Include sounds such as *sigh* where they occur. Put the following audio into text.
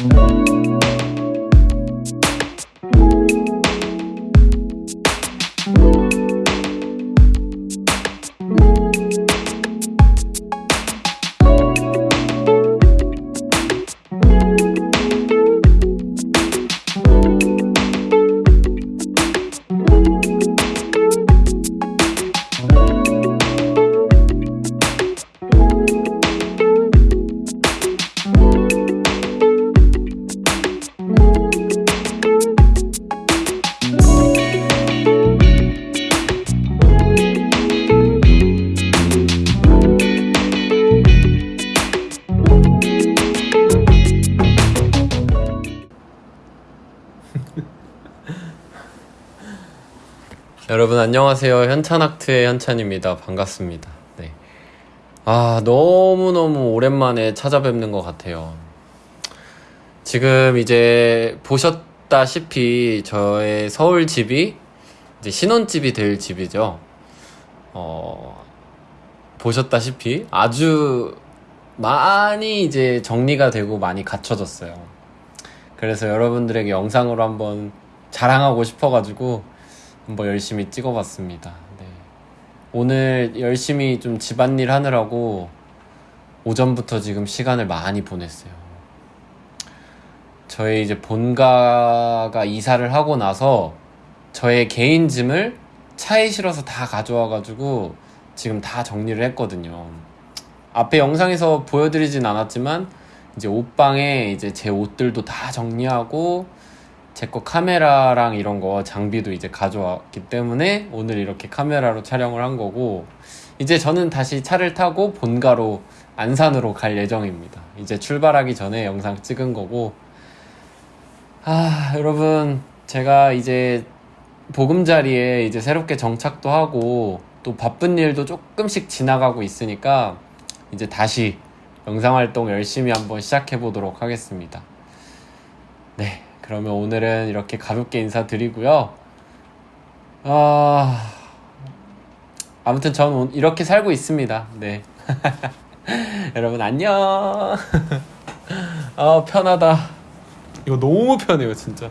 Música 여러분 안녕하세요. 현찬학트의 현찬입니다. 반갑습니다. 네. 아, 너무너무 오랜만에 찾아뵙는 것 같아요. 지금 이제 보셨다시피 저의 서울 집이 이제 신혼집이 될 집이죠. 어, 보셨다시피 아주 많이 이제 정리가 되고 많이 갖춰졌어요. 그래서 여러분들에게 영상으로 한번 자랑하고 싶어가지고 한번 열심히 찍어봤습니다. 네. 오늘 열심히 좀 집안일 하느라고 오전부터 지금 시간을 많이 보냈어요. 저희 이제 본가가 이사를 하고 나서 저의 개인 짐을 차에 실어서 다 가져와가지고 지금 다 정리를 했거든요. 앞에 영상에서 보여드리진 않았지만 이제 옷방에 이제 제 옷들도 다 정리하고 제 거 카메라랑 이런 거 장비도 이제 가져왔기 때문에 오늘 이렇게 카메라로 촬영을 한 거고 이제 저는 다시 차를 타고 본가로 안산으로 갈 예정입니다. 이제 출발하기 전에 영상 찍은 거고 아 여러분 제가 이제 보금자리에 이제 새롭게 정착도 하고 또 바쁜 일도 조금씩 지나가고 있으니까 이제 다시 영상 활동 열심히 한번 시작해 보도록 하겠습니다. 네, 그러면 오늘은 이렇게 가볍게 인사드리고요. 아, 아무튼 저는 오- 이렇게 살고 있습니다. 네. *laughs* 여러분 안녕. *laughs* 아 편하다. 이거 너무 편해요 진짜.